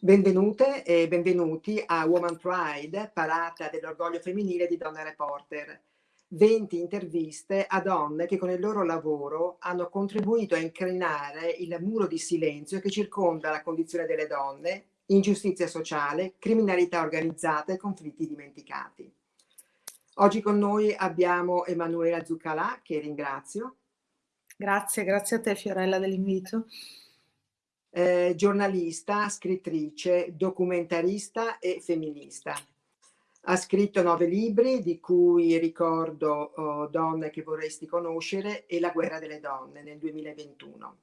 Benvenute e benvenuti a Woman Pride, parata dell'orgoglio femminile di Donna Reporter. 20 interviste a donne che con il loro lavoro hanno contribuito a incrinare il muro di silenzio che circonda la condizione delle donne, ingiustizia sociale, criminalità organizzata e conflitti dimenticati. Oggi con noi abbiamo Emanuela Zuccalà, che ringrazio. Grazie, grazie a te Fiorella dell'invito eh, giornalista, scrittrice, documentarista e femminista. Ha scritto nove libri, di cui ricordo oh, Donne che vorresti conoscere e La guerra delle donne nel 2021.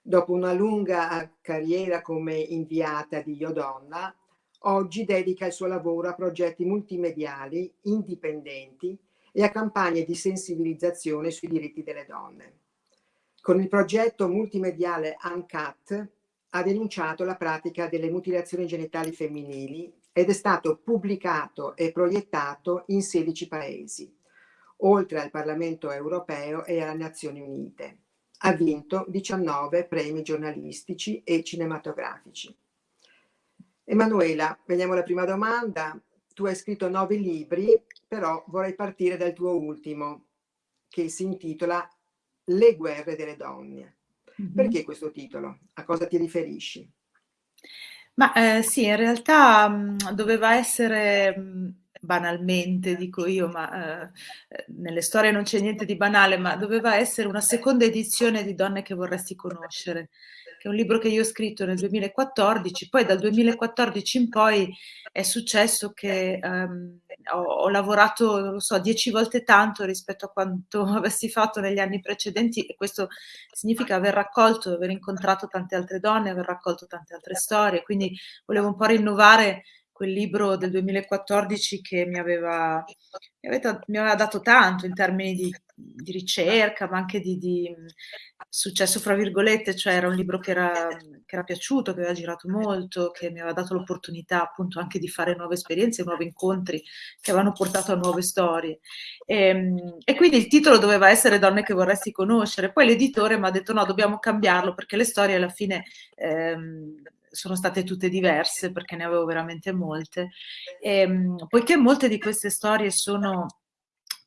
Dopo una lunga carriera come inviata di Io Donna, oggi dedica il suo lavoro a progetti multimediali indipendenti e a campagne di sensibilizzazione sui diritti delle donne. Con il progetto multimediale UNCAT ha denunciato la pratica delle mutilazioni genitali femminili ed è stato pubblicato e proiettato in 16 paesi, oltre al Parlamento europeo e alle Nazioni Unite. Ha vinto 19 premi giornalistici e cinematografici. Emanuela, vediamo la prima domanda. Tu hai scritto nove libri, però vorrei partire dal tuo ultimo, che si intitola le guerre delle donne. Mm-hmm. Perché questo titolo? A cosa ti riferisci? Ma eh, sì, in realtà mh, mm, doveva essere mh, mm, banalmente, dico io, ma eh, eh, nelle storie non c'è niente di banale, ma doveva essere una seconda edizione di Donne che vorresti conoscere che è un libro che io ho scritto nel 2014, poi dal 2014 in poi è successo che um, ho, ho, lavorato, non lo so, dieci volte tanto rispetto a quanto avessi fatto negli anni precedenti e questo significa aver raccolto, aver incontrato tante altre donne, aver raccolto tante altre storie, quindi volevo un po' rinnovare quel libro del 2014 che mi aveva, mi aveva, mi aveva dato tanto in termini di, di ricerca, ma anche di, di, successo, fra virgolette, cioè era un libro che era, che era piaciuto, che aveva girato molto, che mi aveva dato l'opportunità appunto anche di fare nuove esperienze, nuovi incontri che avevano portato a nuove storie. E, ehm, e quindi il titolo doveva essere Donne che vorresti conoscere. Poi l'editore mi ha detto no, dobbiamo cambiarlo perché le storie alla fine... Ehm, sono state tutte diverse perché ne avevo veramente molte. E, ehm, poiché molte di queste storie sono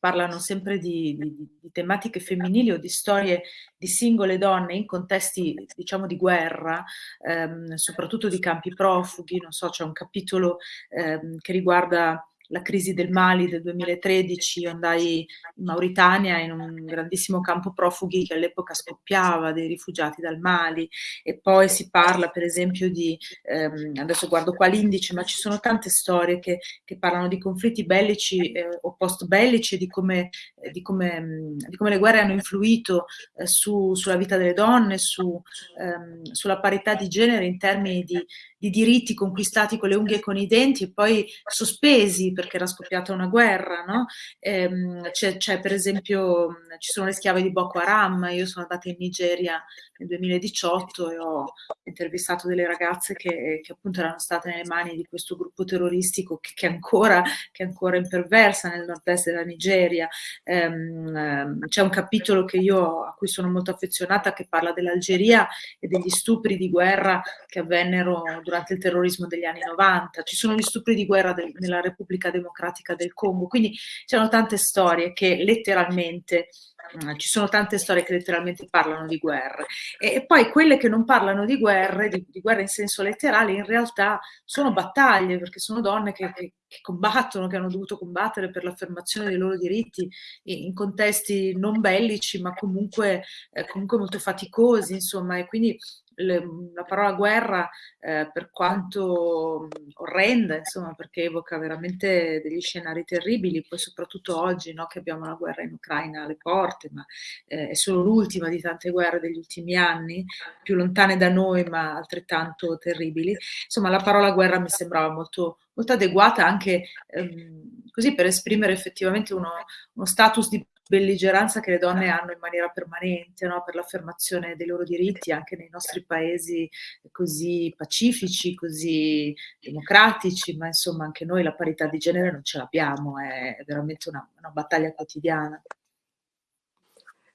parlano sempre di, di, di, tematiche femminili o di storie di singole donne in contesti, diciamo, di guerra, ehm, soprattutto di campi profughi, non so, c'è un capitolo ehm, che riguarda la crisi del Mali del 2013, andai in Mauritania in un grandissimo campo profughi che all'epoca scoppiava dei rifugiati dal Mali. E poi si parla per esempio di, ehm, adesso guardo qua l'indice, ma ci sono tante storie che, che parlano di conflitti bellici eh, o post bellici di come, eh, di, come, di come, le guerre hanno influito eh, su, sulla vita delle donne, su, ehm, sulla parità di genere in termini di, di diritti conquistati con le unghie e con i denti e poi sospesi perché era scoppiata una guerra, no? ehm, c'è, per esempio, ci sono le schiave di Boko Haram, io sono andata in Nigeria nel 2018 e ho intervistato delle ragazze che, che appunto erano state nelle mani di questo gruppo terroristico che, che, ancora, che ancora imperversa nel nord-est della Nigeria. Ehm, c'è un capitolo che io, a cui sono molto affezionata che parla dell'Algeria e degli stupri di guerra che avvennero durante il terrorismo degli anni 90. Ci sono gli stupri di guerra del, nella Repubblica Democratica del Congo, quindi c'erano tante storie che letteralmente Mm, ci sono tante storie che letteralmente parlano di guerre e, poi quelle che non parlano di guerre, di, di, guerre in senso letterale, in realtà sono battaglie perché sono donne che, che, che combattono, che hanno dovuto combattere per l'affermazione dei loro diritti in, in contesti non bellici ma comunque, eh, comunque molto faticosi insomma e quindi le, la parola guerra, eh, per quanto orrenda, insomma, perché evoca veramente degli scenari terribili, poi soprattutto oggi no, che abbiamo la guerra in Ucraina alle porte, ma eh, è solo l'ultima di tante guerre degli ultimi anni, più lontane da noi ma altrettanto terribili. Insomma, la parola guerra mi sembrava molto, molto adeguata anche ehm, così per esprimere effettivamente uno, uno status di belligeranza che le donne hanno in maniera permanente no? per l'affermazione dei loro diritti anche nei nostri paesi così pacifici, così democratici, ma insomma anche noi la parità di genere non ce l'abbiamo, è veramente una, una battaglia quotidiana.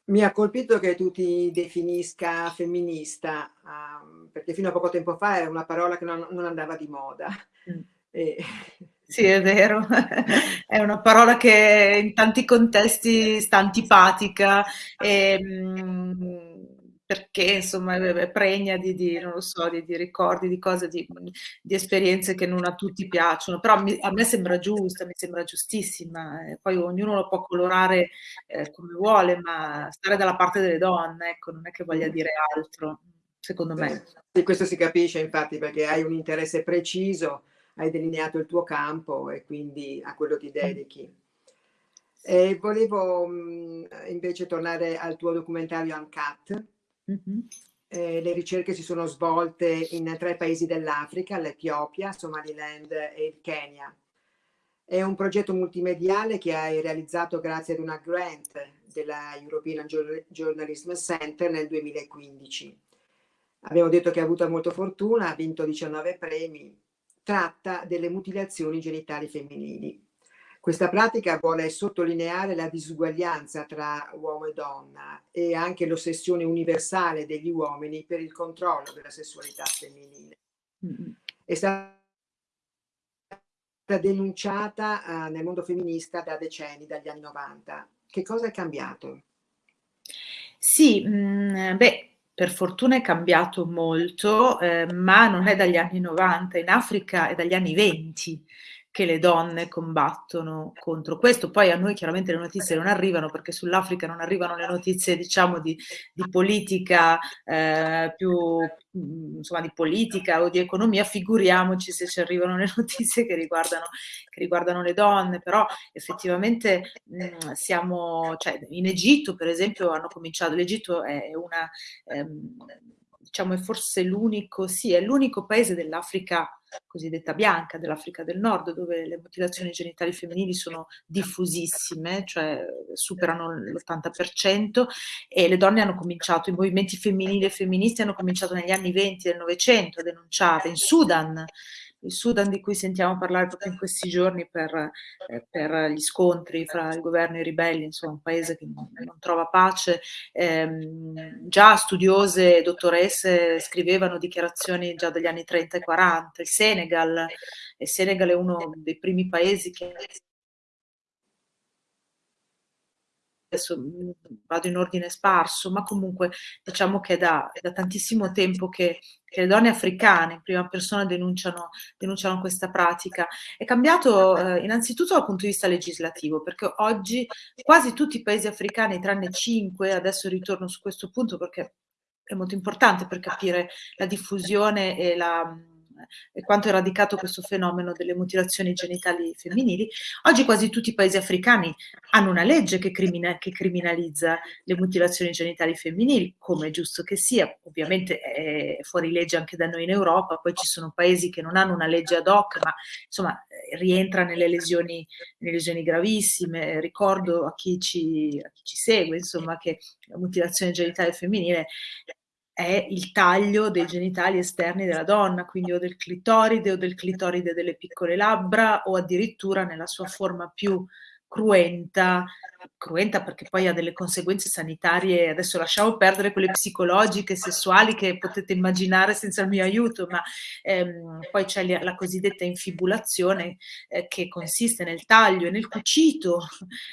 Mi ha colpito che tu ti definisca femminista, um, perché fino a poco tempo fa era una parola che non, non andava di moda. Mm. E... Sì, è vero, è una parola che in tanti contesti sta antipatica e, mm, perché insomma è pregna di, di, so, di, di ricordi, di cose, di, di, esperienze che non a tutti piacciono, però mi, a me sembra giusta, mi sembra giustissima, eh, poi ognuno lo può colorare eh, come vuole, ma stare dalla parte delle donne, ecco, non è che voglia dire altro, secondo me. Sì, questo si capisce infatti perché hai un interesse preciso, hai delineato il tuo campo e quindi a quello ti dedichi. E volevo mh, invece tornare al tuo documentario Uncut, Mm-hmm. Eh, le ricerche si sono svolte in tre paesi dell'Africa, l'Etiopia, Somaliland e il Kenya. È un progetto multimediale che hai realizzato grazie ad una grant della European Journalism Center nel 2015. Abbiamo detto che ha avuto molta fortuna, ha vinto 19 premi, tratta delle mutilazioni genitali femminili. Questa pratica vuole sottolineare la disuguaglianza tra uomo e donna e anche l'ossessione universale degli uomini per il controllo della sessualità femminile. È stata denunciata uh, nel mondo femminista da decenni, dagli anni 90. Che cosa è cambiato? Sì, mh, mm, beh, per fortuna è cambiato molto, eh, ma non è dagli anni 90, in Africa è dagli anni 20 che le donne combattono contro questo. Poi a noi chiaramente le notizie non arrivano perché sull'Africa non arrivano le notizie diciamo di, di politica eh, più insomma di politica o di economia, figuriamoci se ci arrivano le notizie che riguardano, che riguardano le donne, però effettivamente mh, siamo, cioè in Egitto per esempio hanno cominciato, l'Egitto è una, ehm, diciamo è forse l'unico, sì, è l'unico paese dell'Africa cosiddetta bianca dell'Africa del Nord, dove le mutilazioni genitali femminili sono diffusissime, cioè superano l'80%, e le donne hanno cominciato, i movimenti femminili e femministi hanno cominciato negli anni 20 del Novecento a denunciare. In Sudan il Sudan di cui sentiamo parlare proprio in questi giorni per, eh, per gli scontri fra il governo e i ribelli, insomma un paese che non, non trova pace. Eh, già studiose, dottoresse scrivevano dichiarazioni già dagli anni 30 e 40. Il Senegal, il Senegal è uno dei primi paesi che adesso mm, vado in ordine sparso, ma comunque diciamo che è da, da tantissimo tempo che, che, le donne africane in prima persona denunciano, denunciano questa pratica. È cambiato eh, innanzitutto dal punto di vista legislativo, perché oggi quasi tutti i paesi africani, tranne cinque, adesso ritorno su questo punto perché è molto importante per capire la diffusione e la e quanto è radicato questo fenomeno delle mutilazioni genitali femminili, oggi quasi tutti i paesi africani hanno una legge che, crimina, che criminalizza le mutilazioni genitali femminili, come è giusto che sia, ovviamente è fuori legge anche da noi in Europa, poi ci sono paesi che non hanno una legge ad hoc, ma insomma rientra nelle lesioni, nelle lesioni gravissime, ricordo a chi, ci, a chi ci segue, insomma, che la mutilazione genitale femminile è il taglio dei genitali esterni della donna, quindi o del clitoride o del clitoride delle piccole labbra o addirittura nella sua forma più cruenta, cruenta perché poi ha delle conseguenze sanitarie, adesso lasciamo perdere quelle psicologiche, sessuali che potete immaginare senza il mio aiuto, ma ehm, poi c'è la cosiddetta infibulazione eh, che consiste nel taglio e nel cucito,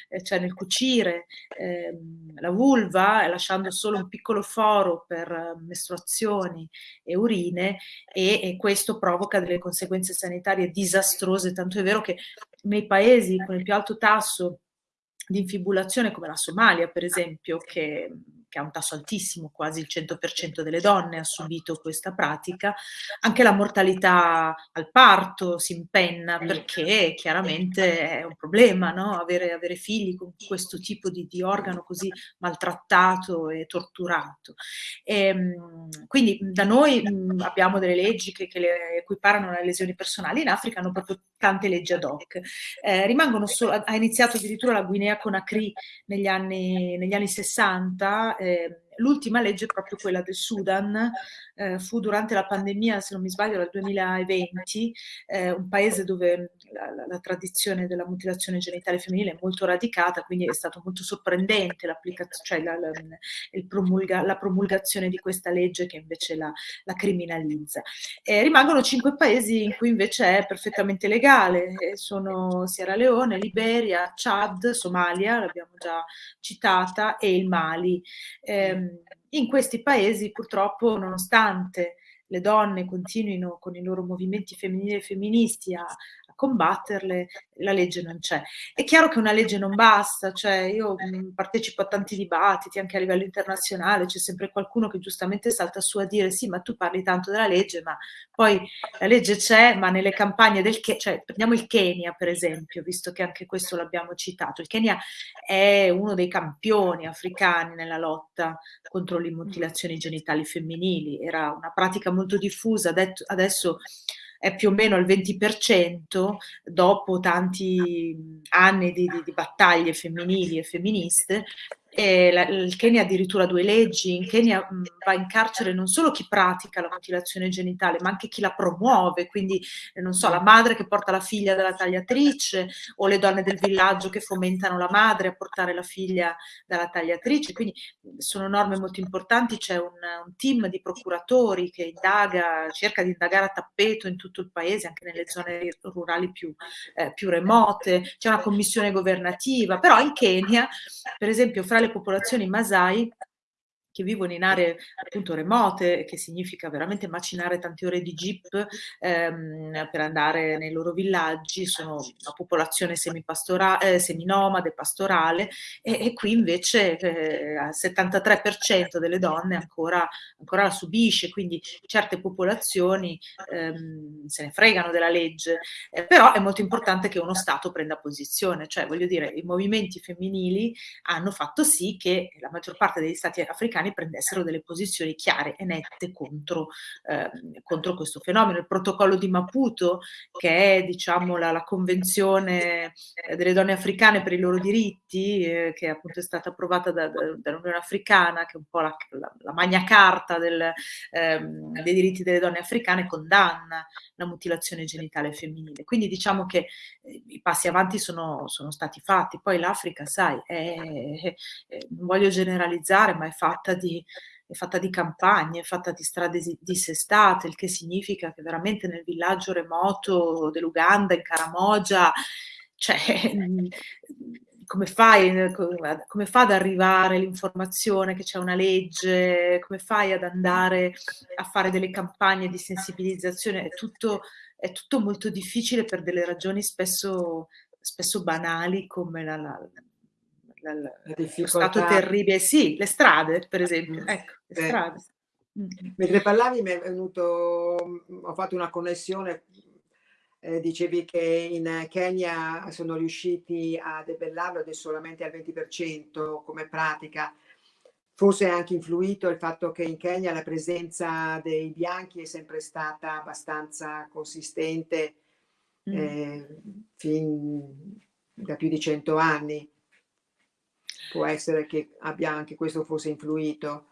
eh, cioè nel cucire ehm, la vulva lasciando solo un piccolo foro per eh, mestruazioni e urine e, e questo provoca delle conseguenze sanitarie disastrose, tanto è vero che nei paesi con il più alto tasso di infibulazione come la Somalia, per esempio, che che ha un tasso altissimo, quasi il 100% delle donne ha subito questa pratica, anche la mortalità al parto si impenna perché chiaramente è un problema no? avere, avere, figli con questo tipo di, di, organo così maltrattato e torturato. E, ehm, quindi da noi abbiamo delle leggi che, che le equiparano alle lesioni personali, in Africa hanno proprio tante leggi ad hoc. Eh, rimangono solo, ha iniziato addirittura la Guinea Conakry negli anni, negli anni 60 eh, l'ultima legge è proprio quella del Sudan, eh, fu durante la pandemia, se non mi sbaglio, dal 2020, eh, un paese dove la, la, la, tradizione della mutilazione genitale femminile è molto radicata, quindi è stato molto sorprendente cioè la, promulga, la, promulgazione di questa legge che invece la, criminalizza. rimangono cinque paesi in cui invece è perfettamente legale, sono Sierra Leone, Liberia, Chad, Somalia, l'abbiamo già citata, e il Mali. Eh, in questi paesi purtroppo, nonostante le donne continuino con i loro movimenti femminili e femministi a, combatterle, la legge non c'è. È chiaro che una legge non basta, cioè io mh, partecipo a tanti dibattiti anche a livello internazionale, c'è sempre qualcuno che giustamente salta su a dire sì, ma tu parli tanto della legge, ma poi la legge c'è, ma nelle campagne del Kenya, cioè prendiamo il Kenya per esempio, visto che anche questo l'abbiamo citato, il Kenya è uno dei campioni africani nella lotta contro le mutilazioni genitali femminili, era una pratica molto diffusa, adesso è più o meno al 20% dopo tanti anni di, di, di battaglie femminili e femministe la, il Kenya ha addirittura due leggi, in Kenya mh, va in carcere non solo chi pratica la mutilazione genitale, ma anche chi la promuove, quindi eh, non so, la madre che porta la figlia dalla tagliatrice o le donne del villaggio che fomentano la madre a portare la figlia dalla tagliatrice, quindi sono norme molto importanti, c'è un, un team di procuratori che indaga, cerca di indagare a tappeto in tutto il paese, anche nelle zone rurali più, eh, più remote, c'è una commissione governativa, però in Kenya, per esempio, fra popolazioni Masai che vivono in aree appunto remote, che significa veramente macinare tante ore di jeep ehm, per andare nei loro villaggi, sono una popolazione eh, seminomade, pastorale, e, e qui invece eh, il 73% delle donne ancora, ancora, la subisce, quindi certe popolazioni ehm, se ne fregano della legge, eh, però è molto importante che uno Stato prenda posizione, cioè voglio dire, i movimenti femminili hanno fatto sì che la maggior parte degli Stati africani americani prendessero delle posizioni chiare e nette contro, eh, contro questo fenomeno. Il protocollo di Maputo, che è diciamo, la, la convenzione eh, delle donne africane per i loro diritti, eh, che appunto è stata approvata da, da, dall'Unione Africana, che è un po' la, la, la magna carta del, ehm, dei diritti delle donne africane, condanna la mutilazione genitale femminile. Quindi diciamo che eh, i passi avanti sono, sono stati fatti. Poi l'Africa, sai, è, è, è, non voglio generalizzare, ma è fatta fatta di, è fatta di campagne, è fatta di strade dissestate, il che significa che veramente nel villaggio remoto dell'Uganda, in Karamoja, cioè, come fai, come fa ad arrivare l'informazione che c'è una legge, come fai ad andare a fare delle campagne di sensibilizzazione, è tutto, è tutto molto difficile per delle ragioni spesso, spesso banali come la, la lo stato terribile, sì, le strade per esempio, mm. ecco, le eh. strade. Mm. Mentre parlavi mi è venuto, mm, ho fatto una connessione, eh, dicevi che in Kenya sono riusciti a debellarlo ed è solamente al 20% come pratica. Forse ha anche influito il fatto che in Kenya la presenza dei bianchi è sempre stata abbastanza consistente eh, fin da più di cento anni può essere che abbia anche questo forse influito?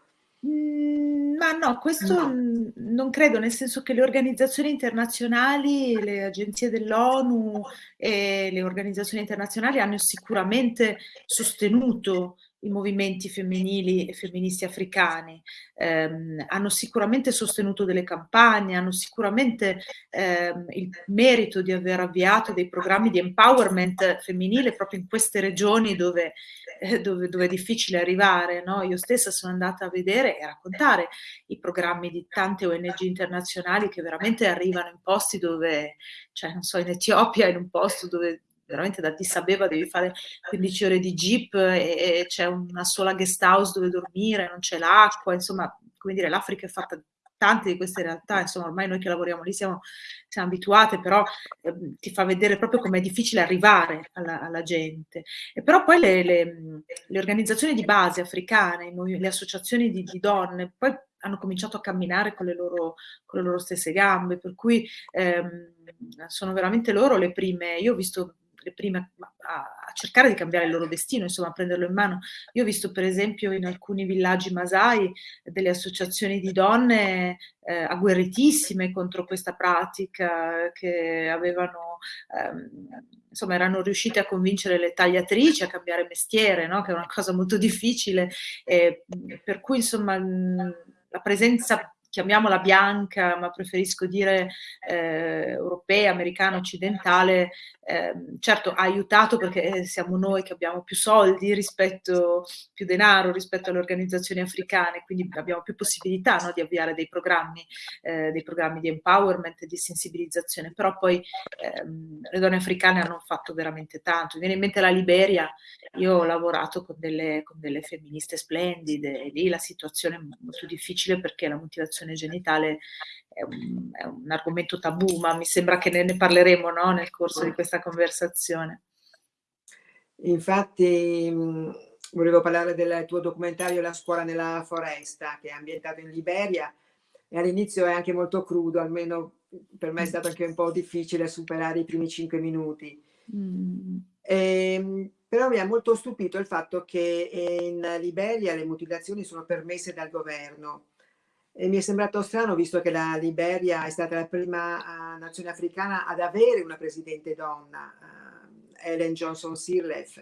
Mm, ma no, questo no. non credo, nel senso che le organizzazioni internazionali, le agenzie dell'ONU e le organizzazioni internazionali hanno sicuramente sostenuto i movimenti femminili e femministi africani, ehm, hanno sicuramente sostenuto delle campagne, hanno sicuramente ehm, il merito di aver avviato dei programmi di empowerment femminile proprio in queste regioni dove, eh, dove, dove è difficile arrivare. No? Io stessa sono andata a vedere e a raccontare i programmi di tante ONG internazionali che veramente arrivano in posti dove, cioè non so, in Etiopia, in un posto dove veramente da Addis Abeba devi fare 15 ore di jeep e, e c'è una sola guest house dove dormire, non c'è l'acqua, insomma, come dire, l'Africa è fatta tante di queste realtà, insomma, ormai noi che lavoriamo lì siamo, siamo abituate, però eh, ti fa vedere proprio com'è difficile arrivare alla, alla gente. E però poi le, le, le, organizzazioni di base africane, le associazioni di, di, donne, poi hanno cominciato a camminare con le loro, con le loro stesse gambe, per cui ehm, sono veramente loro le prime, io ho visto le prime a, a cercare di cambiare il loro destino, insomma a prenderlo in mano. Io ho visto per esempio in alcuni villaggi masai delle associazioni di donne eh, agguerritissime contro questa pratica che avevano ehm, insomma erano riuscite a convincere le tagliatrici a cambiare mestiere, no? che è una cosa molto difficile, eh, per cui insomma la presenza chiamiamola bianca, ma preferisco dire eh, europea, americana, occidentale, eh, certo ha aiutato perché siamo noi che abbiamo più soldi rispetto, più denaro rispetto alle organizzazioni africane, quindi abbiamo più possibilità no, di avviare dei programmi, eh, dei programmi di empowerment e di sensibilizzazione, però poi ehm, le donne africane hanno fatto veramente tanto. Mi viene in mente la Liberia, io ho lavorato con delle, con delle femministe splendide, e lì la situazione è molto difficile perché la motivazione genitale è un, è un argomento tabù, ma mi sembra che ne, ne parleremo no, nel corso di questa conversazione. Infatti volevo parlare del tuo documentario La scuola nella foresta, che è ambientato in Liberia, e all'inizio è anche molto crudo, almeno per me è stato anche un po' difficile superare i primi cinque minuti. Mm. E, ehm, però mi ha molto stupito il fatto che in Liberia le mutilazioni sono permesse dal governo e mi è sembrato strano visto che la Liberia è stata la prima uh, nazione africana ad avere una presidente donna, uh, Ellen Johnson Sirleaf,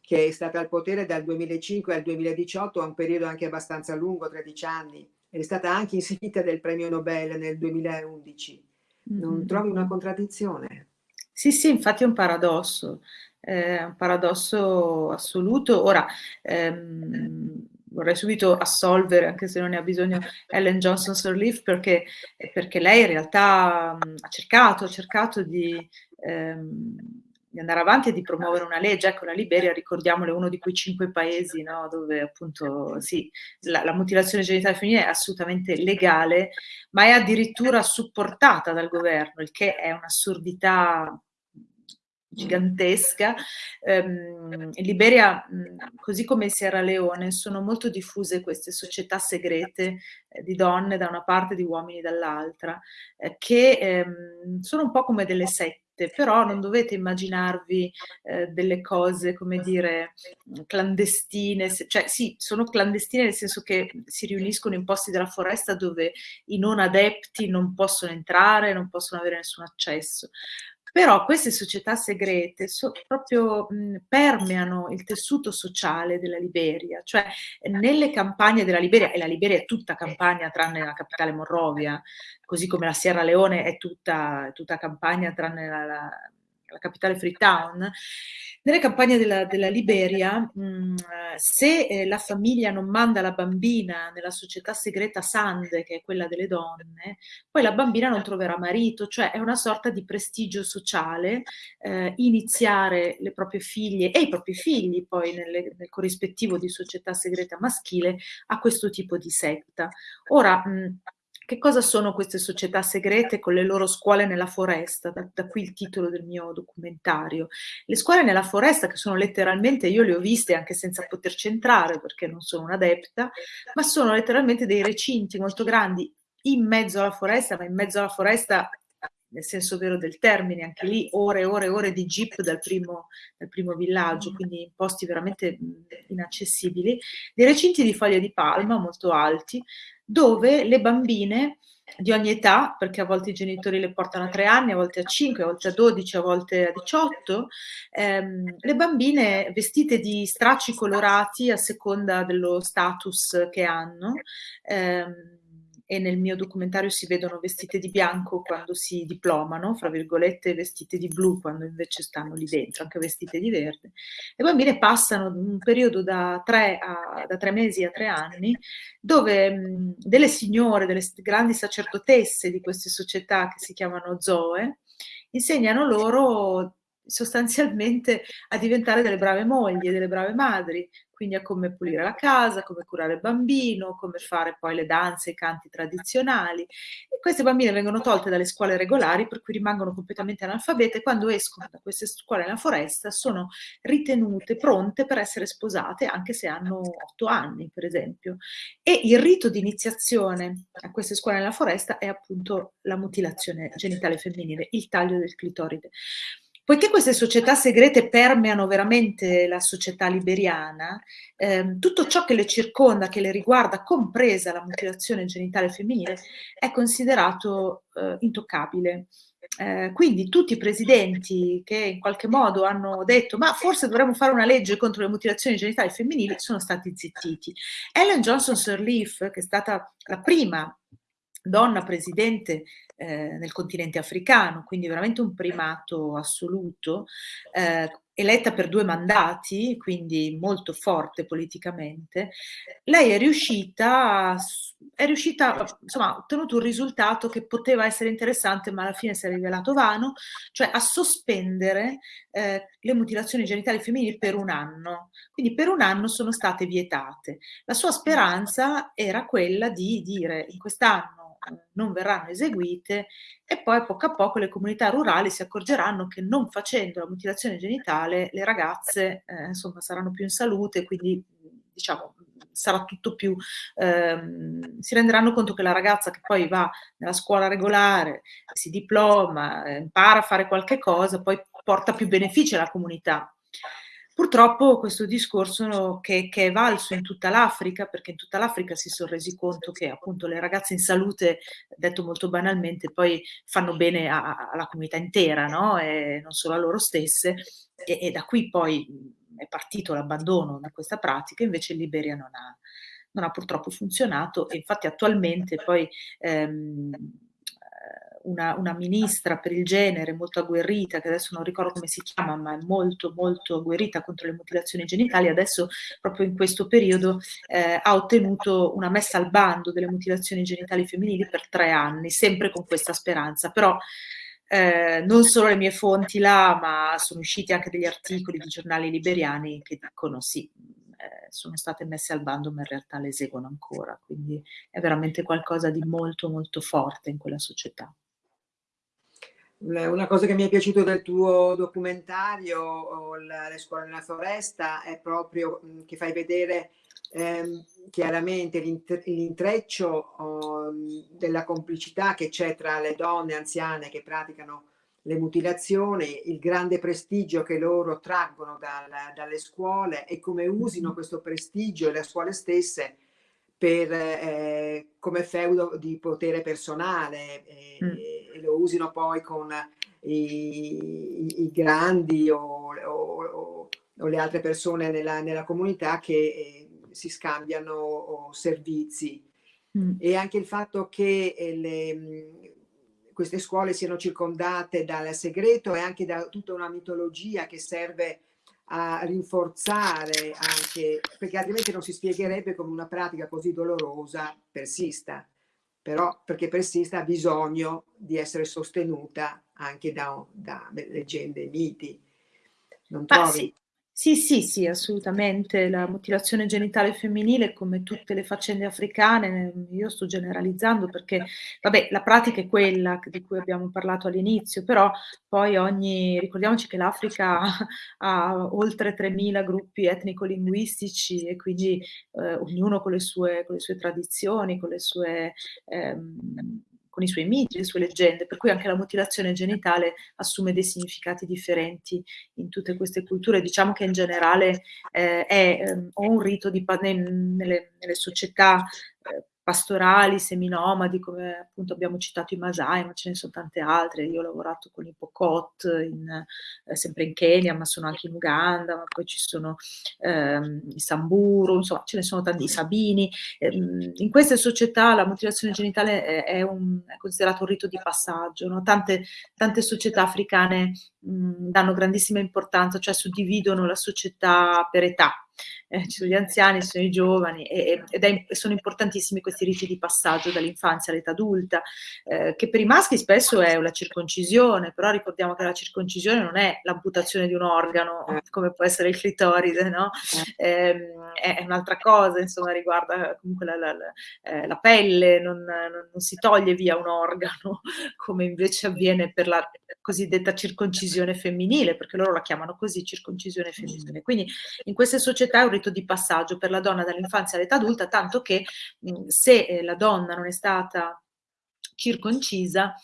che è stata al potere dal 2005 al 2018, a un periodo anche abbastanza lungo, 13 anni, ed è stata anche insignita del premio Nobel nel 2011. Non mm -hmm. trovi una contraddizione? Sì, sì, infatti è un paradosso è un paradosso assoluto. Ora, ehm, vorrei subito assolvere, anche se non ne ha bisogno, Ellen Johnson Sirleaf, perché, perché lei in realtà mh, ha cercato, ha cercato di, ehm, di, andare avanti e di promuovere una legge. Ecco, la Liberia, ricordiamole, è uno di quei cinque paesi no, dove appunto sì, la, la mutilazione genitale femminile è assolutamente legale, ma è addirittura supportata dal governo, il che è un'assurdità gigantesca. Um, in Liberia, così come in Sierra Leone, sono molto diffuse queste società segrete eh, di donne da una parte e di uomini dall'altra, eh, che ehm, sono un po' come delle sette però non dovete immaginarvi eh, delle cose, come dire, clandestine, cioè sì, sono clandestine nel senso che si riuniscono in posti della foresta dove i non adepti non possono entrare, non possono avere nessun accesso, però queste società segrete so, proprio mh, permeano il tessuto sociale della Liberia, cioè nelle campagne della Liberia, e la Liberia è tutta campagna tranne la capitale Monrovia, così come la Sierra Leone è tutta, tutta campagna tranne la, la, la capitale Freetown, nelle campagne della, della Liberia, mh, mm, se eh, la famiglia non manda la bambina nella società segreta Sande, che è quella delle donne, poi la bambina non troverà marito, cioè è una sorta di prestigio sociale eh, iniziare le proprie figlie e i propri figli poi nelle, nel corrispettivo di società segreta maschile a questo tipo di setta. Ora, mh, mm, che cosa sono queste società segrete con le loro scuole nella foresta? Da, da, qui il titolo del mio documentario. Le scuole nella foresta, che sono letteralmente, io le ho viste anche senza poterci entrare perché non sono un'adepta, ma sono letteralmente dei recinti molto grandi in mezzo alla foresta, ma in mezzo alla foresta nel senso vero del termine, anche lì ore e ore e ore di jeep dal primo, dal primo villaggio, quindi in posti veramente inaccessibili, dei recinti di foglie di palma molto alti, dove le bambine di ogni età, perché a volte i genitori le portano a 3 anni, a volte a 5, a volte a 12, a volte a 18, ehm, le bambine vestite di stracci colorati a seconda dello status che hanno, ehm, e nel mio documentario si vedono vestite di bianco quando si diplomano, fra virgolette vestite di blu quando invece stanno lì dentro, anche vestite di verde. Le bambine passano un periodo da tre, a, da tre mesi a tre anni dove mh, delle signore, delle grandi sacerdotesse di queste società che si chiamano Zoe, insegnano loro sostanzialmente a diventare delle brave mogli, delle brave madri, quindi a come pulire la casa, come curare il bambino, come fare poi le danze, i canti tradizionali. E queste bambine vengono tolte dalle scuole regolari, per cui rimangono completamente analfabete e quando escono da queste scuole nella foresta sono ritenute pronte per essere sposate, anche se hanno otto anni, per esempio. E il rito di iniziazione a queste scuole nella foresta è appunto la mutilazione genitale femminile, il taglio del clitoride. Poiché queste società segrete permeano veramente la società liberiana, ehm, tutto ciò che le circonda, che le riguarda, compresa la mutilazione genitale femminile, è considerato eh, intoccabile. Eh, quindi tutti i presidenti che in qualche modo hanno detto ma forse dovremmo fare una legge contro le mutilazioni genitali femminili sono stati zittiti. Ellen Johnson Sirleaf, che è stata la prima donna presidente eh, nel continente africano, quindi veramente un primato assoluto, eh, eletta per due mandati, quindi molto forte politicamente, lei è riuscita, è riuscita, insomma, ha ottenuto un risultato che poteva essere interessante, ma alla fine si è rivelato vano, cioè a sospendere eh, le mutilazioni genitali femminili per un anno. Quindi per un anno sono state vietate. La sua speranza era quella di dire in quest'anno non verranno eseguite e poi poco a poco le comunità rurali si accorgeranno che non facendo la mutilazione genitale le ragazze eh, insomma saranno più in salute, quindi diciamo sarà tutto più, ehm, si renderanno conto che la ragazza che poi va nella scuola regolare, si diploma, impara a fare qualche cosa, poi porta più benefici alla comunità. Purtroppo questo discorso che, che, è valso in tutta l'Africa, perché in tutta l'Africa si sono resi conto che appunto le ragazze in salute, detto molto banalmente, poi fanno bene a, alla comunità intera, no? e non solo a loro stesse, e, e da qui poi è partito l'abbandono di questa pratica, invece in Liberia non ha, non ha purtroppo funzionato e infatti attualmente poi... Ehm, una, una, ministra per il genere molto agguerrita, che adesso non ricordo come si chiama, ma è molto molto agguerrita contro le mutilazioni genitali, adesso proprio in questo periodo eh, ha ottenuto una messa al bando delle mutilazioni genitali femminili per tre anni, sempre con questa speranza. Però eh, non solo le mie fonti là, ma sono usciti anche degli articoli di giornali liberiani che dicono sì, eh, sono state messe al bando, ma in realtà le eseguono ancora. Quindi è veramente qualcosa di molto molto forte in quella società. Una cosa che mi è piaciuto del tuo documentario, Le scuole nella foresta, è proprio che fai vedere ehm, chiaramente l'intreccio oh, della complicità che c'è tra le donne anziane che praticano le mutilazioni, il grande prestigio che loro traggono dal, dalle scuole e come usino questo prestigio le scuole stesse per, eh, come feudo di potere personale e, mm. e, lo usino poi con i, i grandi o, o, o, le altre persone nella, nella comunità che eh, si scambiano servizi. Mm. E anche il fatto che eh, le, queste scuole siano circondate dal segreto e anche da tutta una mitologia che serve a rinforzare anche, perché altrimenti non si spiegherebbe come una pratica così dolorosa persista, però perché persista ha bisogno di essere sostenuta anche da, da leggende e miti. Non trovi? Sì. Sì, sì, sì, assolutamente. La mutilazione genitale femminile, come tutte le faccende africane, io sto generalizzando perché, vabbè, la pratica è quella di cui abbiamo parlato all'inizio, però poi ogni, ricordiamoci che l'Africa ha oltre 3.000 gruppi etnico-linguistici e quindi eh, ognuno con le, sue, con le, sue, tradizioni, con le sue... Ehm, con i suoi miti, le sue leggende, per cui anche la mutilazione genitale assume dei significati differenti in tutte queste culture. Diciamo che in generale eh, è eh, un rito di, nelle, nelle società eh, pastorali, seminomadi, come appunto abbiamo citato i Masai, ma ce ne sono tante altre. Io ho lavorato con i Pokot, in, eh, sempre in Kenya, ma sono anche in Uganda, ma poi ci sono ehm, i Samburu, insomma ce ne sono tanti, i Sabini. Ehm, in queste società la mutilazione genitale è, è, un, è considerato un rito di passaggio. No? Tante, tante, società africane mh, danno grandissima importanza, cioè suddividono la società per età eh, ci sono gli anziani, ci sono i giovani e, ed è, sono importantissimi questi riti di passaggio dall'infanzia all'età adulta, eh, che per i maschi spesso è la circoncisione, però ricordiamo che la circoncisione non è l'amputazione di un organo eh. come può essere il clitoride, no? Eh, è un'altra cosa, insomma, riguarda comunque la, la, la, eh, la pelle, non, non, non, si toglie via un organo come invece avviene per la cosiddetta circoncisione femminile, perché loro la chiamano così circoncisione femminile. Quindi in queste società è un rito di passaggio per la donna dall'infanzia all'età adulta, tanto che mh, se eh, la donna non è stata circoncisa,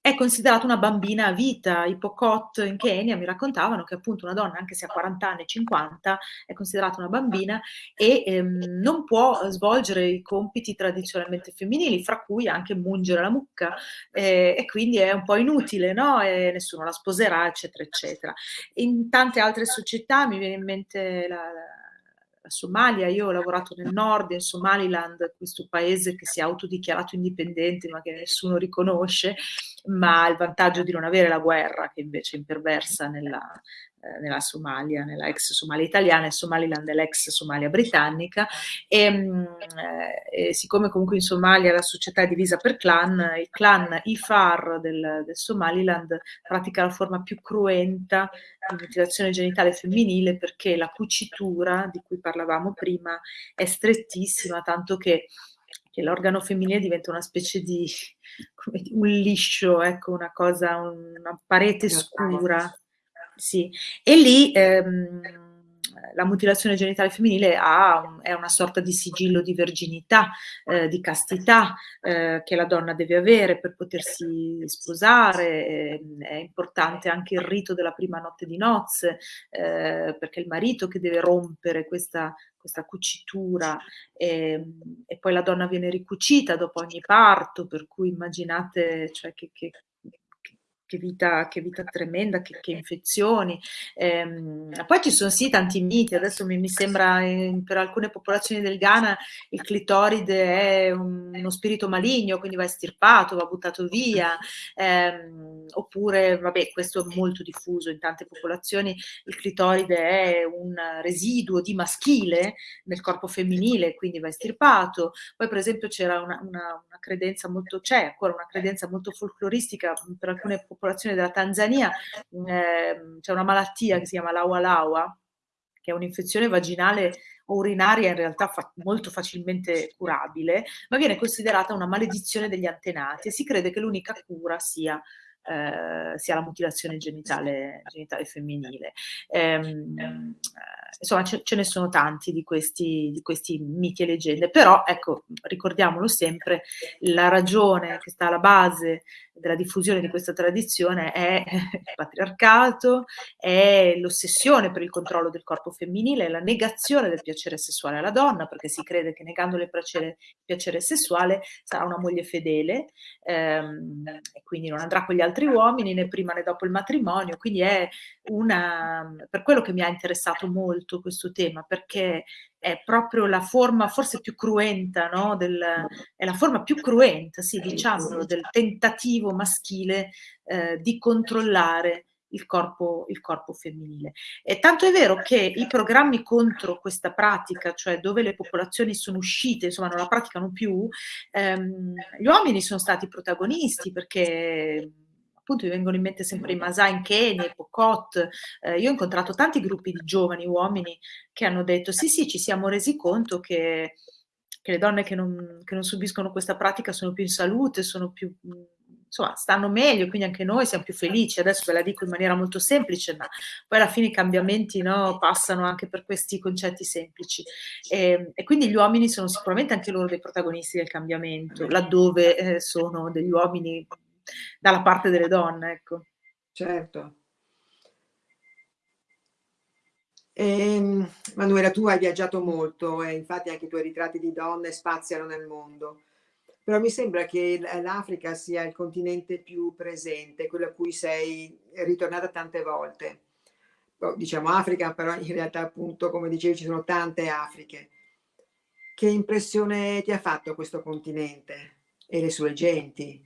è considerata una bambina a vita. I Pokot in Kenya mi raccontavano che appunto una donna, anche se ha 40 anni, 50, è considerata una bambina e ehm, non può svolgere i compiti tradizionalmente femminili, fra cui anche mungere la mucca, eh, e quindi è un po' inutile, no? E nessuno la sposerà, eccetera, eccetera. In tante altre società mi viene in mente la Somalia, io ho lavorato nel nord, in Somaliland, questo paese che si è autodichiarato indipendente ma che nessuno riconosce, ma ha il vantaggio di non avere la guerra che invece imperversa nella, nella Somalia, nella ex Somalia italiana, il Somaliland è l'ex Somalia britannica. E, mm, eh, e, siccome comunque in Somalia la società è divisa per clan, il clan Ifar del, del Somaliland pratica la forma più cruenta di mutilazione genitale femminile perché la cucitura di cui parlavamo prima è strettissima, tanto che che l'organo femminile diventa una specie di un liscio, ecco, una cosa, una parete. scura sì. E lì ehm, la mutilazione genitale femminile un, è una sorta di sigillo di verginità, eh, di castità eh, che la donna deve avere per potersi sposare. è importante anche il rito della prima notte di nozze, eh, perché è il marito che deve rompere questa, questa cucitura e, ehm, e, poi la donna viene ricucita dopo ogni parto, per cui immaginate cioè, che, che che vita, che vita tremenda, che, che infezioni. Ehm, poi ci sono sì tanti miti, adesso mi, mi sembra eh, per alcune popolazioni del Ghana il clitoride è un, uno spirito maligno, quindi va estirpato, va buttato via, ehm, oppure, vabbè, questo è molto diffuso in tante popolazioni, il clitoride è un residuo di maschile nel corpo femminile, quindi va estirpato. Poi per esempio c'era una, una, una credenza molto, c'è ancora una credenza molto folcloristica per alcune popolazioni popolazione della Tanzania eh, c'è una malattia che si chiama l'aua laua, che è un'infezione vaginale o urinaria in realtà fa molto facilmente curabile, ma viene considerata una maledizione degli antenati e si crede che l'unica cura sia eh, sia la mutilazione genitale, genitale femminile. Ehm, eh, insomma, ce, ce, ne sono tanti di questi, di questi miti e leggende, però ecco, ricordiamolo sempre, la ragione che sta alla base della diffusione di questa tradizione è il patriarcato, è l'ossessione per il controllo del corpo femminile, la negazione del piacere sessuale alla donna, perché si crede che negandole il piacere, piacere sessuale sarà una moglie fedele ehm, e quindi non andrà con gli altri uomini né prima né dopo il matrimonio, quindi è una, per quello che mi ha interessato molto questo tema, perché è proprio la forma forse più cruenta, no? del, è la forma più cruenta, sì, diciamolo, del tentativo maschile eh, di controllare il corpo, il corpo femminile. E tanto è vero che i programmi contro questa pratica, cioè dove le popolazioni sono uscite, insomma non la praticano più, ehm, gli uomini sono stati protagonisti perché appunto mi vengono in mente sempre i Masai in Kenya, i Pokot, eh, io ho incontrato tanti gruppi di giovani uomini che hanno detto sì sì ci siamo resi conto che, che le donne che non, che non, subiscono questa pratica sono più in salute, sono più, insomma, stanno meglio, quindi anche noi siamo più felici. Adesso ve la dico in maniera molto semplice, ma poi alla fine i cambiamenti no, passano anche per questi concetti semplici. E, e, quindi gli uomini sono sicuramente anche loro dei protagonisti del cambiamento, laddove eh, sono degli uomini dalla parte delle donne, ecco. Certo. E, ehm, Manuela, tu hai viaggiato molto e infatti anche i tuoi ritratti di donne spaziano nel mondo, però mi sembra che l'Africa sia il continente più presente, quello a cui sei ritornata tante volte. Oh, diciamo Africa, però in realtà appunto, come dicevi, ci sono tante Afriche. Che impressione ti ha fatto questo continente e le sue genti?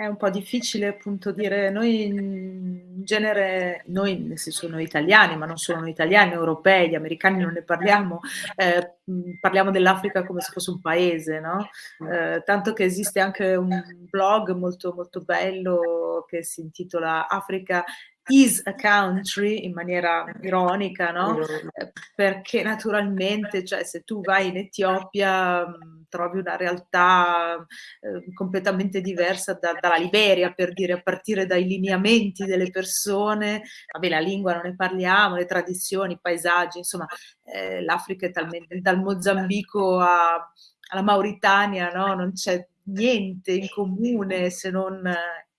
È un po' difficile appunto dire, noi in genere, noi nel senso noi italiani, ma non solo noi italiani, europei, gli americani non ne parliamo, eh, parliamo dell'Africa come se fosse un paese, no? Eh, tanto che esiste anche un blog molto molto bello che si intitola Africa is a country in maniera ironica, no? Eh, perché naturalmente, cioè, se tu vai in Etiopia trovi una realtà eh, completamente diversa da, dalla Liberia, per dire, a partire dai lineamenti delle persone, vabbè, la lingua non ne parliamo, le tradizioni, i paesaggi, insomma, eh, l'Africa è talmente, dal Mozambico a, alla Mauritania, no? Non c'è niente in comune se non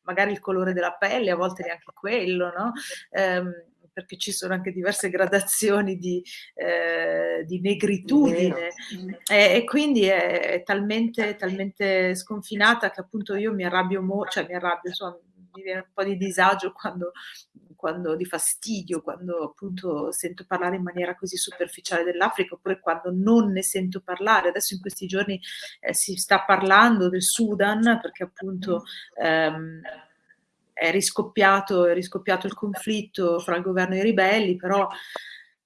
magari il colore della pelle, a volte neanche quello, no? Ehm, perché ci sono anche diverse gradazioni di, eh, di negritudine. E, e, quindi è, è talmente, talmente, sconfinata che appunto io mi arrabbio, mo- cioè mi arrabbio, insomma, mi viene un po' di disagio quando, quando di fastidio, quando appunto sento parlare in maniera così superficiale dell'Africa oppure quando non ne sento parlare. Adesso in questi giorni eh, si sta parlando del Sudan perché appunto ehm, è riscoppiato, è riscoppiato il conflitto fra il governo e i ribelli, però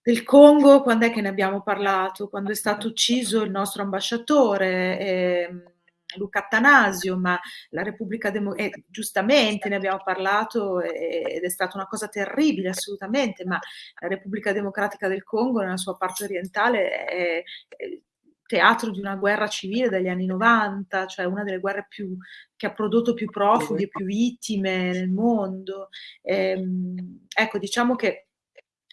del Congo quando è che ne abbiamo parlato? Quando è stato ucciso il nostro ambasciatore, eh, Luca Attanasio, ma la Repubblica Democratica, eh, giustamente ne abbiamo parlato eh, ed è stata una cosa terribile assolutamente, ma la Repubblica Democratica del Congo nella sua parte orientale è, è teatro di una guerra civile dagli anni 90, cioè una delle guerre più, che ha prodotto più profughi e più vittime nel mondo. Ehm, ecco, diciamo che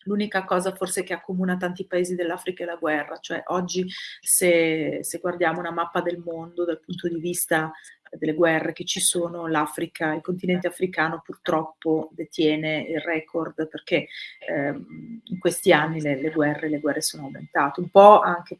l'unica cosa forse che accomuna tanti paesi dell'Africa è la guerra, cioè oggi se, se, guardiamo una mappa del mondo dal punto di vista delle guerre che ci sono, l'Africa, il continente africano purtroppo detiene il record perché ehm, in questi anni le, le, guerre, le guerre sono aumentate, un po' anche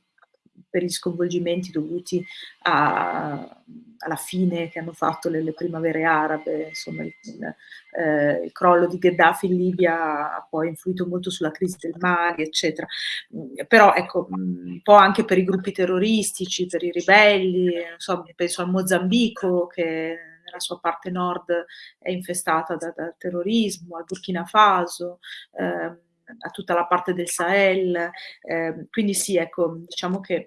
per gli sconvolgimenti dovuti a, alla fine che hanno fatto le, le primavere arabe, insomma il, il, eh, il, crollo di Gheddafi in Libia ha poi influito molto sulla crisi del Mali, eccetera. Però ecco, un po' anche per i gruppi terroristici, per i ribelli, so, penso al Mozambico che nella sua parte nord è infestata da, da terrorismo, al Burkina Faso. Eh, a tutta la parte del Sahel, eh, quindi sì, ecco, diciamo che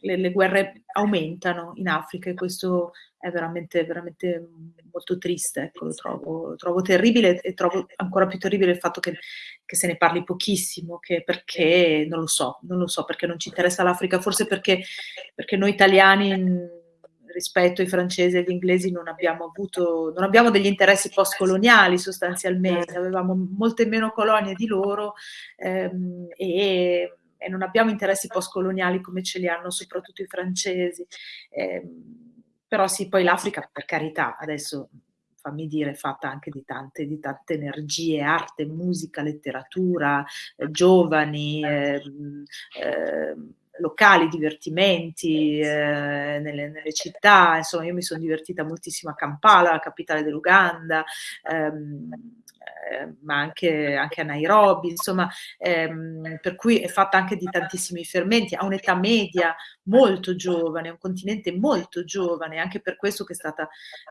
le, le, guerre aumentano in Africa e questo è veramente, veramente molto triste, ecco, lo trovo, lo trovo terribile e trovo ancora più terribile il fatto che, che, se ne parli pochissimo, perché, non lo so, non lo so perché non ci interessa l'Africa, forse perché, perché noi italiani rispetto ai francesi e agli inglesi non abbiamo avuto, non abbiamo degli interessi post-coloniali sostanzialmente, avevamo molte meno colonie di loro ehm, e, e, non abbiamo interessi post-coloniali come ce li hanno soprattutto i francesi. Eh, però sì, poi l'Africa, per carità, adesso fammi dire, è fatta anche di tante, di tante energie, arte, musica, letteratura, eh, giovani, eh, eh, locali, divertimenti eh, nelle, nelle, città, insomma io mi sono divertita moltissimo a Kampala, la capitale dell'Uganda, ehm, eh, ma anche, anche, a Nairobi, insomma, ehm, per cui è fatta anche di tantissimi fermenti, ha un'età media molto giovane, un continente molto giovane, anche per questo che,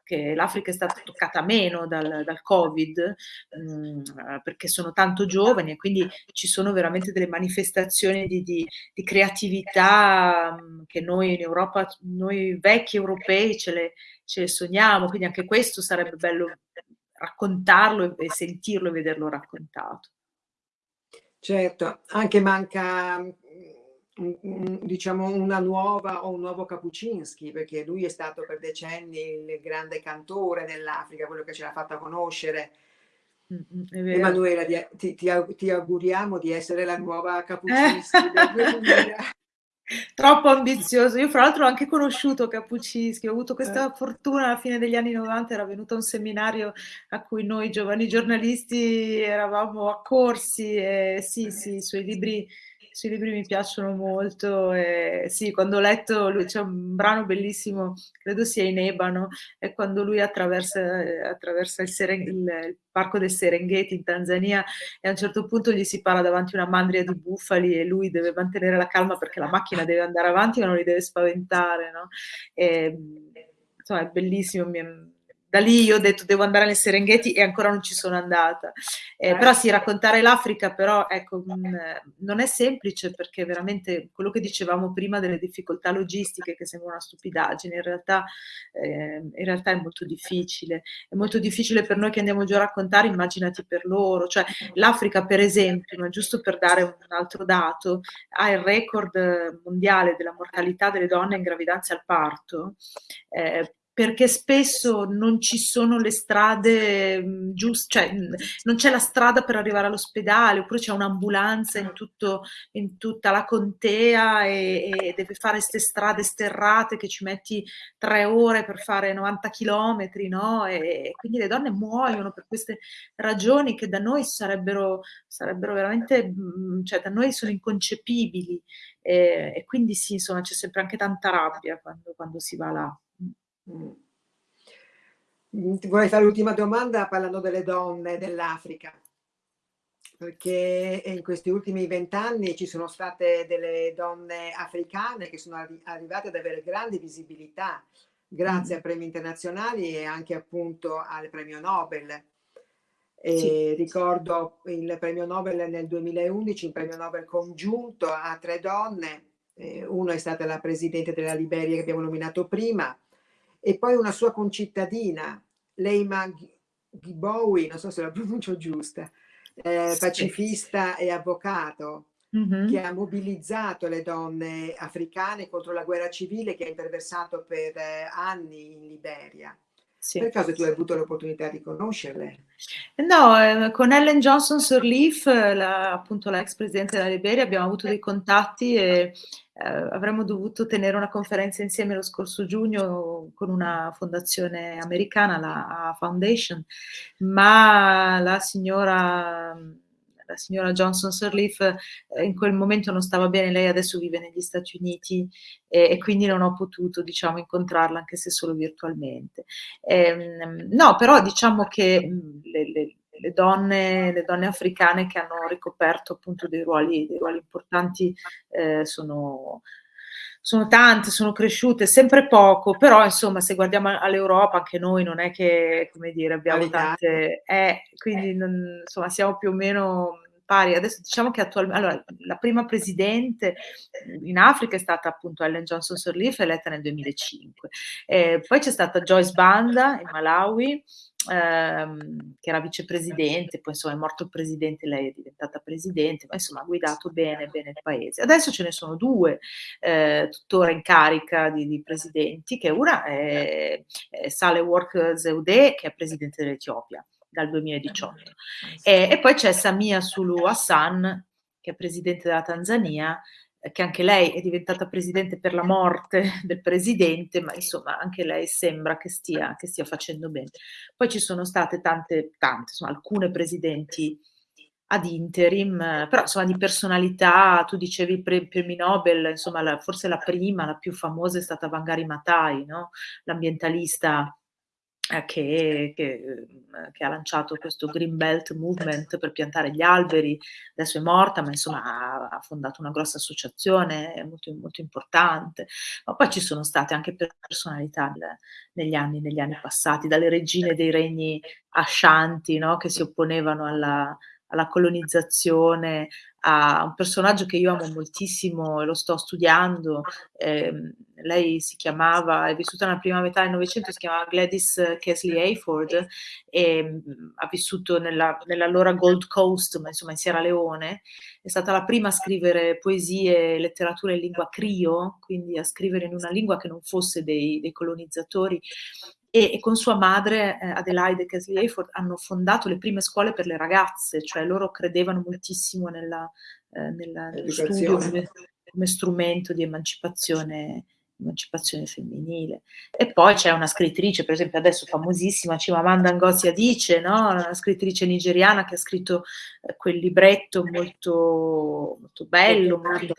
che l'Africa è stata toccata meno dal, dal Covid, mh, mm, perché sono tanto giovani e quindi ci sono veramente delle manifestazioni di, di, di creatività mh, mm, che noi in Europa, noi vecchi europei ce le, ce le sogniamo, quindi anche questo sarebbe bello raccontarlo e sentirlo e vederlo raccontato. Certo, anche manca diciamo una nuova o un nuovo Kapuczynski perché lui è stato per decenni il grande cantore dell'Africa, quello che ce l'ha fatta conoscere. Mm, Emanuela, ti, ti, auguriamo di essere la nuova Kapuczynski eh? del 2000. Troppo ambizioso. Io fra l'altro ho anche conosciuto Cappuccischi, ho avuto questa eh. fortuna alla fine degli anni 90, era venuto a un seminario a cui noi giovani giornalisti eravamo accorsi e sì, sì, i suoi libri sui libri mi piacciono molto. E sì, quando ho letto, lui, c'è un brano bellissimo, credo sia in Ebano, è quando lui attraversa, attraversa il, Seren, il, il, parco del Serengeti in Tanzania e a un certo punto gli si parla davanti una mandria di bufali e lui deve mantenere la calma perché la macchina deve andare avanti ma non li deve spaventare. No? E, insomma, è bellissimo. Mi, da lì io ho detto devo andare nel Serengeti e ancora non ci sono andata. Eh, però sì, raccontare l'Africa però ecco, mh, mm, non è semplice perché veramente quello che dicevamo prima delle difficoltà logistiche che sembra una stupidaggine, in realtà, eh, in realtà è molto difficile. È molto difficile per noi che andiamo già a raccontare, immaginati per loro. Cioè l'Africa per esempio, ma giusto per dare un altro dato, ha il record mondiale della mortalità delle donne in gravidanza al parto. Eh, perché spesso non ci sono le strade mhmm, giuste, cioè mhmm, non c'è la strada per arrivare all'ospedale, oppure c'è un'ambulanza in, in, tutta la contea e, e deve fare queste strade sterrate che ci metti tre ore per fare 90 chilometri, no? E, quindi le donne muoiono per queste ragioni che da noi sarebbero, sarebbero veramente, mhmm, cioè da noi sono inconcepibili. E, e quindi sì, insomma, c'è sempre anche tanta rabbia quando, quando si va là. Mm. Ti vorrei fare l'ultima domanda parlando delle donne dell'Africa, perché in questi ultimi vent'anni ci sono state delle donne africane che sono arri arrivate ad avere grande visibilità grazie mm. a premi internazionali e anche appunto al premio Nobel. Sì. Ricordo il premio Nobel nel 2011, un premio Nobel congiunto a tre donne, eh, una è stata la presidente della Liberia che abbiamo nominato prima, e poi una sua concittadina, Leima Gibowi, non so se la pronuncio giusta, eh, pacifista e avvocato, mm -hmm. che ha mobilizzato le donne africane contro la guerra civile che ha imperversato per eh, anni in Liberia. Sì. Per caso tu hai avuto l'opportunità di conoscerle? No, eh, con Ellen Johnson Sirleaf, la, appunto la ex presidente della Liberia, abbiamo avuto dei contatti e eh, avremmo dovuto tenere una conferenza insieme lo scorso giugno con una fondazione americana, la Foundation, ma la signora, la signora Johnson Sirleaf eh, in quel momento non stava bene, lei adesso vive negli Stati Uniti e, e quindi non ho potuto diciamo, incontrarla anche se solo virtualmente. Eh, no, però diciamo che le, le, le donne, le donne, africane che hanno ricoperto appunto dei ruoli, dei ruoli importanti eh, sono, sono tante, sono cresciute, sempre poco, però insomma se guardiamo all'Europa anche noi non è che, come dire, abbiamo tante... Eh, quindi non, insomma siamo più o meno pari. Adesso diciamo che attualmente, allora, la prima presidente in Africa è stata appunto Ellen Johnson Sirleaf, eletta nel 2005. Eh, poi c'è stata Joyce Banda in Malawi, ehm, che era vicepresidente, poi insomma è morto il presidente, lei è diventata presidente, ma insomma ha guidato bene, bene il paese. Adesso ce ne sono due eh, tuttora in carica di, di, presidenti, che una è, è Saleh Work Zeude, che è presidente dell'Etiopia dal 2018. E, e poi c'è Samia Sulu Hassan, che è presidente della Tanzania, che anche lei è diventata presidente per la morte del presidente, ma insomma anche lei sembra che stia, che stia facendo bene. Poi ci sono state tante, tante, insomma, alcune presidenti ad interim, però insomma di personalità, tu dicevi pre premi Nobel, insomma la, forse la prima, la più famosa è stata Vangari Matai, no? l'ambientalista eh, che, che, mhmm, che, ha lanciato questo Green Belt Movement per piantare gli alberi, adesso è morta, ma insomma ha, ha fondato una grossa associazione molto, molto, importante. Ma poi ci sono state anche personalità negli anni, negli anni passati, dalle regine dei regni ascianti no? che si opponevano alla, alla colonizzazione, a un personaggio che io amo moltissimo e lo sto studiando. Eh, lei si chiamava, è vissuta nella prima metà del Novecento, si chiamava Gladys Kesley Hayford e mh, ha vissuto nella, nell'allora Gold Coast, ma insomma in Sierra Leone. È stata la prima a scrivere poesie e letteratura in lingua crio, quindi a scrivere in una lingua che non fosse dei, dei colonizzatori e, e, con sua madre eh, Adelaide Kesley Hayford hanno fondato le prime scuole per le ragazze, cioè loro credevano moltissimo nella, eh, nella, nello studio come, come, strumento di emancipazione, emancipazione femminile. E poi c'è una scrittrice, per esempio adesso famosissima, Chimamanda Ngozi Adichie, no? una scrittrice nigeriana che ha scritto eh, quel libretto molto, molto bello, molto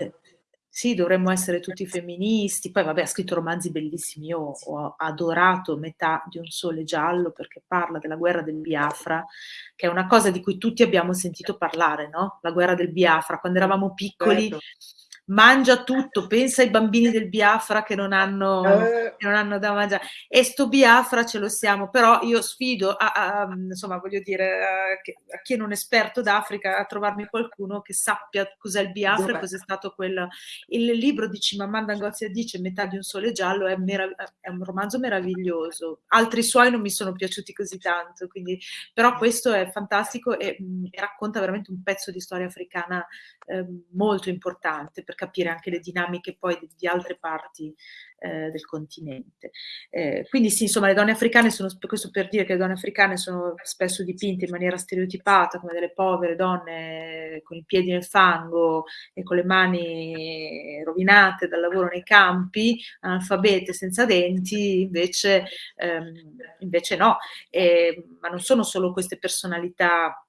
sì, dovremmo essere tutti femministi, poi vabbè ha scritto romanzi bellissimi, io ho adorato Metà di un sole giallo perché parla della guerra del Biafra, che è una cosa di cui tutti abbiamo sentito parlare, no? La guerra del Biafra, quando eravamo piccoli. Certo mangia tutto, pensa ai bambini del Biafra che non hanno, eh. che non hanno da mangiare. E sto Biafra ce lo siamo, però io sfido, a, a, insomma, voglio dire, a, a chi è non esperto d'Africa a trovarmi qualcuno che sappia cos'è il Biafra e cos'è stato quel... Il libro di Cimamanda Ngozi dice Metà di un sole giallo è, è, un romanzo meraviglioso. Altri suoi non mi sono piaciuti così tanto, quindi, però questo è fantastico e, mh, racconta veramente un pezzo di storia africana eh, molto importante, perché capire anche le dinamiche poi di, altre parti eh, del continente. Eh, quindi sì, insomma, le donne africane sono, questo per dire che le donne africane sono spesso dipinte in maniera stereotipata come delle povere donne con i piedi nel fango e con le mani rovinate dal lavoro nei campi, analfabete, senza denti, invece, ehm, invece no. E, ma non sono solo queste personalità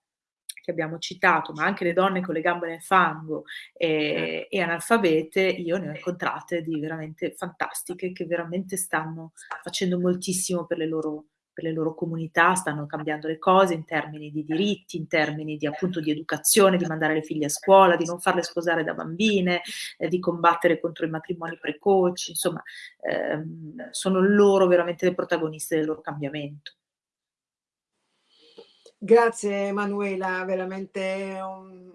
che abbiamo citato, ma anche le donne con le gambe nel fango e, e analfabete, io ne ho incontrate di veramente fantastiche che veramente stanno facendo moltissimo per le loro per le loro comunità, stanno cambiando le cose in termini di diritti, in termini di appunto di educazione, di mandare le figlie a scuola, di non farle sposare da bambine, eh, di combattere contro i matrimoni precoci, insomma, ehm, sono loro veramente le protagoniste del loro cambiamento. Grazie Emanuela, veramente un,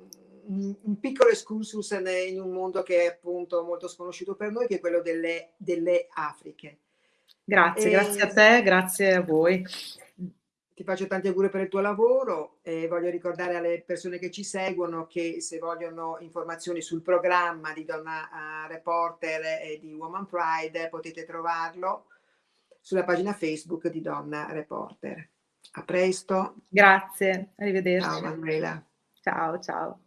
un, piccolo excursus in un mondo che è appunto molto sconosciuto per noi, che è quello delle, delle Afriche. Grazie, e... grazie a te, grazie a voi. Ti faccio tanti auguri per il tuo lavoro e voglio ricordare alle persone che ci seguono che se vogliono informazioni sul programma di Donna uh, Reporter e di Woman Pride potete trovarlo sulla pagina Facebook di Donna Reporter. A presto. Grazie, arrivederci. Ciao Manuela. Ciao, ciao.